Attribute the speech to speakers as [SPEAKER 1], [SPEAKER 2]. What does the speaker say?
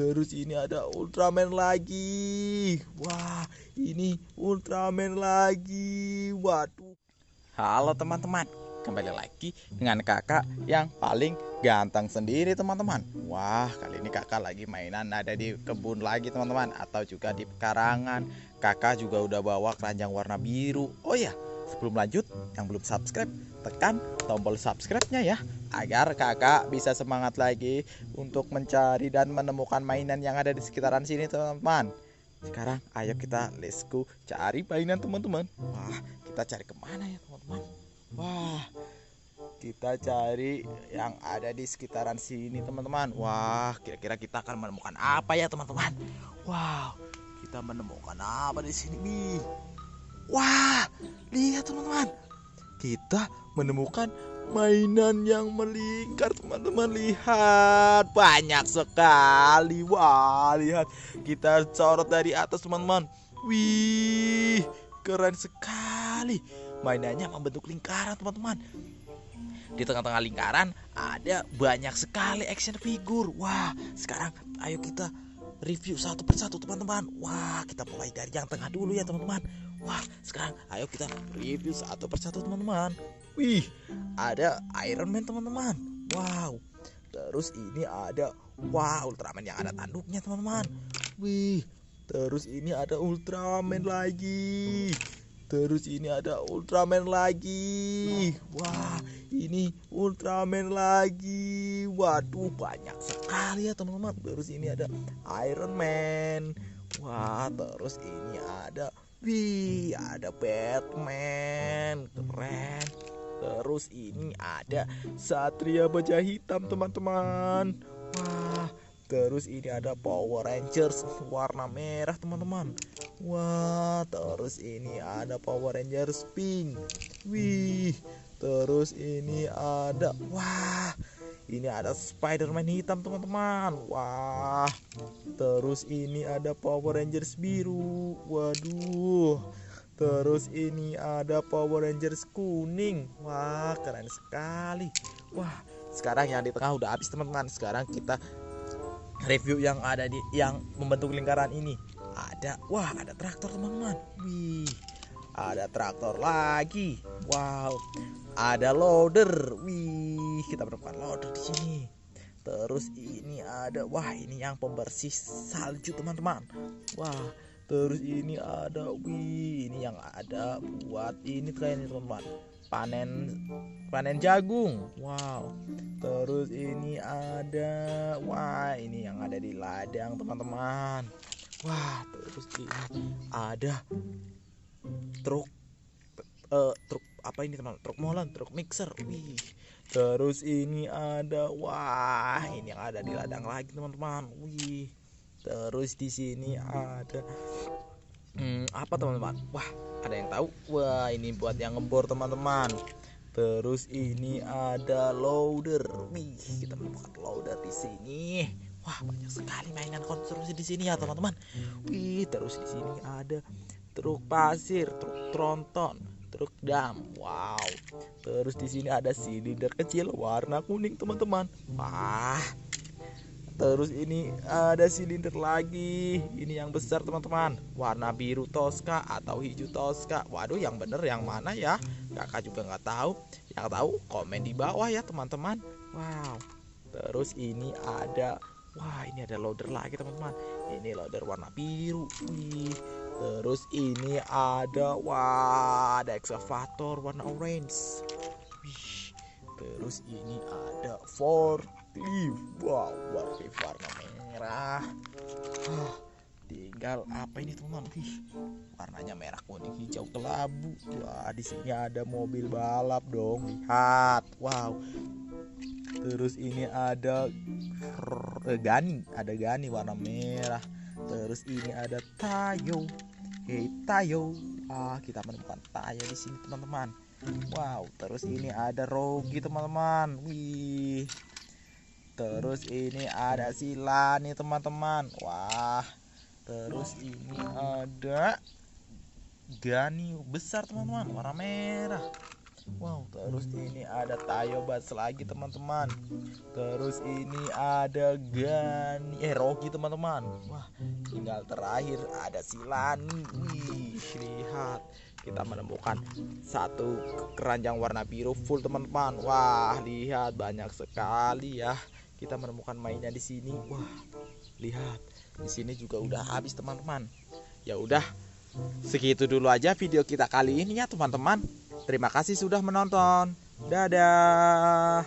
[SPEAKER 1] terus ini ada Ultraman lagi. Wah ini Ultraman lagi. Waduh. Halo teman-teman. Kembali lagi dengan kakak yang paling ganteng sendiri teman-teman. Wah kali ini kakak lagi mainan ada di kebun lagi teman-teman. Atau juga di pekarangan Kakak juga udah bawa keranjang warna biru. Oh ya sebelum lanjut yang belum subscribe tekan tombol subscribe-nya ya agar kakak bisa semangat lagi untuk mencari dan menemukan mainan yang ada di sekitaran sini teman-teman. Sekarang ayo kita let's go cari mainan teman-teman. Wah kita cari ke mana ya teman-teman? Wah kita cari yang ada di sekitaran sini teman-teman. Wah kira-kira kita akan menemukan apa ya teman-teman? Wow kita menemukan apa di sini nih kita menemukan mainan yang melingkar teman-teman. Lihat banyak sekali. Wah lihat. Kita sorot dari atas teman-teman. Wih keren sekali. Mainannya membentuk lingkaran teman-teman. Di tengah-tengah lingkaran ada banyak sekali action figure. Wah sekarang ayo kita review satu persatu teman-teman. Wah kita mulai dari yang tengah dulu ya teman-teman Wah, sekarang ayo kita review satu persatu teman-teman. Wih, ada Iron Man teman-teman. Wow. Terus ini ada wah Ultraman yang ada tanduknya teman-teman. Wih, terus ini ada Ultraman lagi. Terus ini ada Ultraman lagi. Wah, ini Ultraman lagi. Waduh, banyak sekali ya teman-teman. Terus ini ada Iron Man. Wah, terus ini ada Wih, ada Batman, keren. Terus ini ada Satria Baja Hitam, teman-teman. Wah, terus ini ada Power Rangers warna merah, teman-teman. Wah, terus ini ada Power Rangers pink. Wih, terus ini ada wah ini ada Spider-Man hitam teman-teman. Wah terus ini ada Power Rangers biru. Waduh terus ini ada Power Rangers kuning. Wah keren sekali. Wah sekarang yang di tengah udah habis teman-teman. Sekarang kita review yang ada di yang membentuk lingkaran ini. Ada wah ada traktor teman-teman. Wih ada traktor lagi. Wow ada loader. Wih kita menemukan loader di sini. Terus ini ada wah ini yang pembersih salju teman-teman. Wah terus ini ada wih ini yang ada buat ini kayaknya teman-teman. Panen panen jagung. Wow. Terus ini ada wah ini yang ada di ladang teman-teman. Wah terus ini ada truk uh, truk apa ini teman? Truk molen truk mixer. Wih terus ini ada wah ini yang ada di ladang lagi teman-teman. Wih terus di sini ada hmm, apa teman-teman? Wah ada yang tahu? Wah ini buat yang ngebor teman-teman. Terus ini ada loader. Wih kita menemukan loader di sini. Wah banyak sekali mainan konstruksi di sini ya teman-teman. Wih terus di sini ada truk pasir truk tronton truk dam. Wow. Terus di sini ada silinder kecil warna kuning teman-teman. Wah. Terus ini ada silinder lagi. Ini yang besar teman-teman. Warna biru toska atau hijau toska. Waduh yang bener yang mana ya? Kakak juga nggak tahu. Yang tahu komen di bawah ya teman-teman. Wow. Terus ini ada wah ini ada loader lagi teman-teman. Ini loader warna biru. Wih Terus ini ada wah ada excavator warna orange. Terus ini ada forklift. Wow, forklift warna merah. Ah, tinggal apa ini teman-teman? Wih, warnanya merah kuning hijau kelabu. Wah, di sini ada mobil balap dong. Lihat. Wow. Terus ini ada eh, Gani, ada Gani warna merah. Terus ini ada Tayo Oke, Tayo. Ah, kita menemukan Tayo di sini, teman-teman. Wow, terus ini ada Rogi, teman-teman. Wih. Terus ini ada Sila nih, teman-teman. Wah. Terus ini ada Gani besar, teman-teman, warna merah. Wow, terus ini ada Tayobats lagi teman-teman. Terus ini ada Gani, eh Rocky teman-teman. Wah, tinggal terakhir ada Silani. Wih, lihat kita menemukan satu keranjang warna biru full teman-teman. Wah, lihat banyak sekali ya. Kita menemukan mainnya di sini. Wah, lihat di sini juga udah habis teman-teman. Ya udah, segitu dulu aja video kita kali ini ya teman-teman. Terima kasih sudah menonton. Dadah.